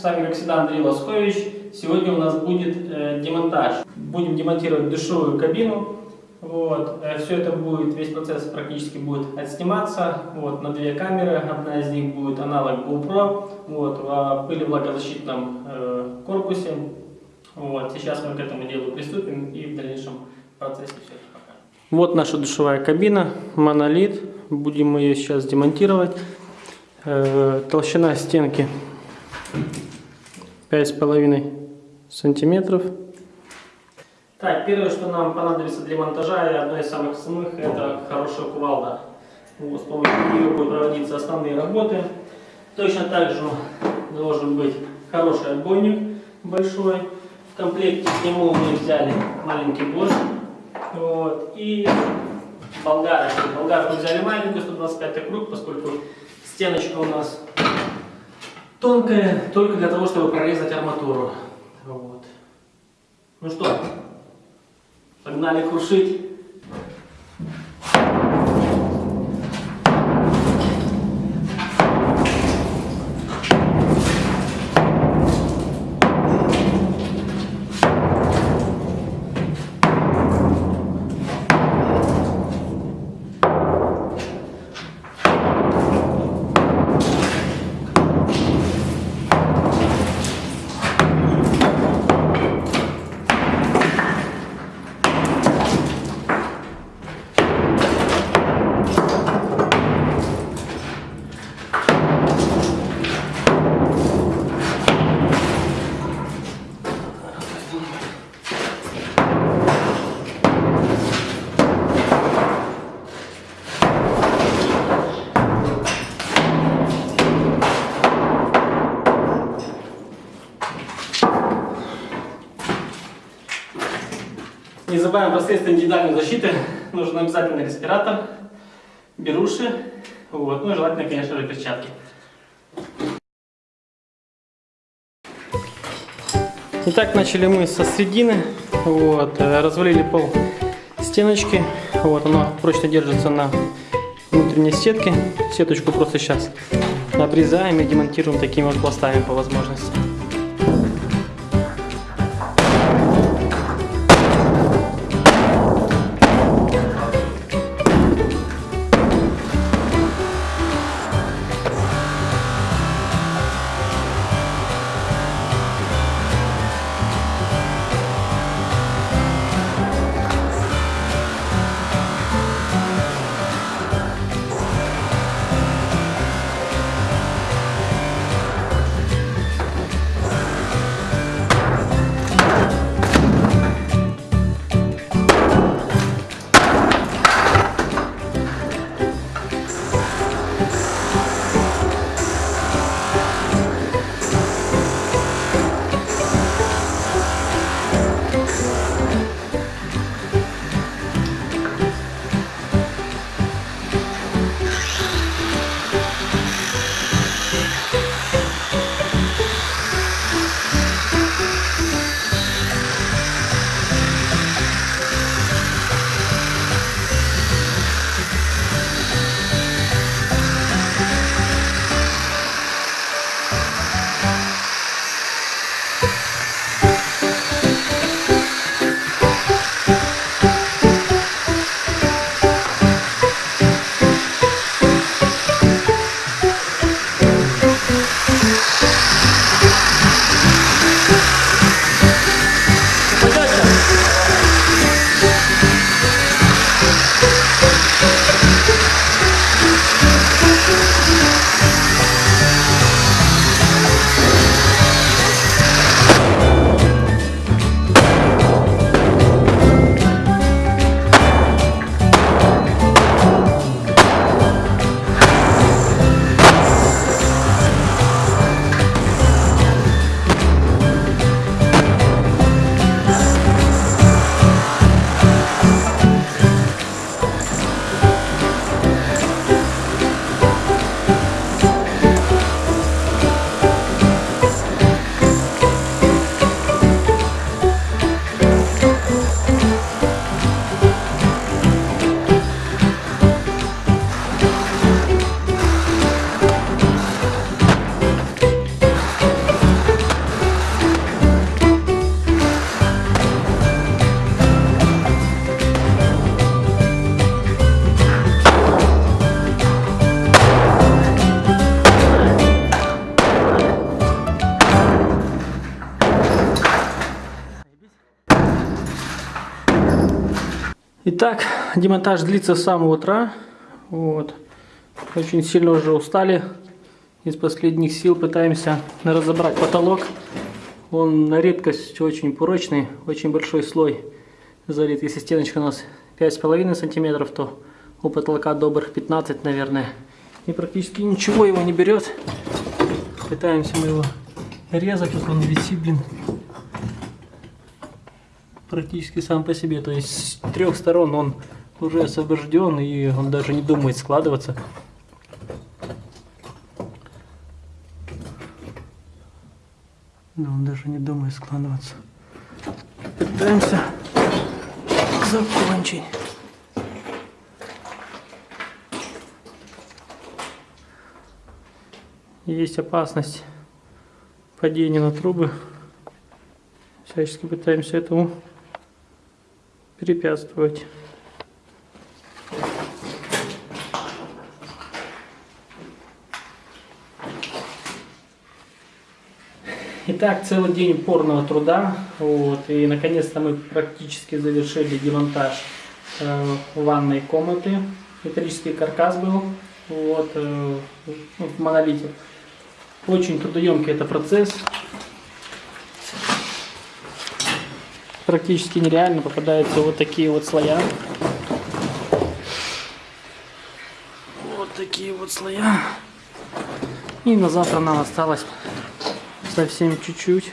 С вами, как всегда, Андрей Лоскович. Сегодня у нас будет э, демонтаж. Будем демонтировать душевую кабину. Вот. Э, все это будет, весь процесс практически будет отсниматься. Вот, на две камеры. Одна из них будет аналог GoPro. Вот, в пылевлагозащитном э, корпусе. Вот. Сейчас мы к этому делу приступим и в дальнейшем процессе все это покажем. Вот наша душевая кабина, монолит. Будем ее сейчас демонтировать. Э, толщина стенки 5,5 сантиметров. Так, первое, что нам понадобится для монтажа, и одно из самых основных, это хорошая кувалда. Вот, с помощью нее будут проводиться основные работы. Точно так же должен быть хороший отбойник большой. В комплекте к нему мы взяли маленький борщ. Вот, и болгарку. Болгарку взяли маленькую, 125 круг, поскольку стеночка у нас тонкая, только для того, чтобы прорезать арматуру. Вот. Ну что, погнали крушить. Забываем про средства индивидуальной защиты. Нужен обязательно респиратор, беруши, вот, ну и желательно, конечно же, перчатки. Итак, начали мы со средины, вот, э, развалили пол стеночки, вот, оно прочно держится на внутренней сетке, сеточку просто сейчас обрезаем и демонтируем такими вот пластами по возможности. Итак, демонтаж длится с самого утра. Вот. Очень сильно уже устали. Из последних сил пытаемся разобрать потолок. Он на редкость очень прочный, очень большой слой залит. Если стеночка у нас 5,5 сантиметров, то у потолка добрых 15, наверное. И практически ничего его не берет. Пытаемся мы его резать, вот он висит, блин. Практически сам по себе. То есть с трех сторон он уже освобожден и он даже не думает складываться. Да, он даже не думает складываться. Пытаемся закончить. Есть опасность падения на трубы. Всячески пытаемся этому препятствовать. Итак, целый день упорного труда. Вот, и наконец-то мы практически завершили демонтаж э, ванной комнаты. Металлический каркас был вот, э, в монолите. Очень трудоемкий это процесс. Практически нереально попадаются вот такие вот слоя. Вот такие вот слоя. И на завтра нам осталось совсем чуть-чуть.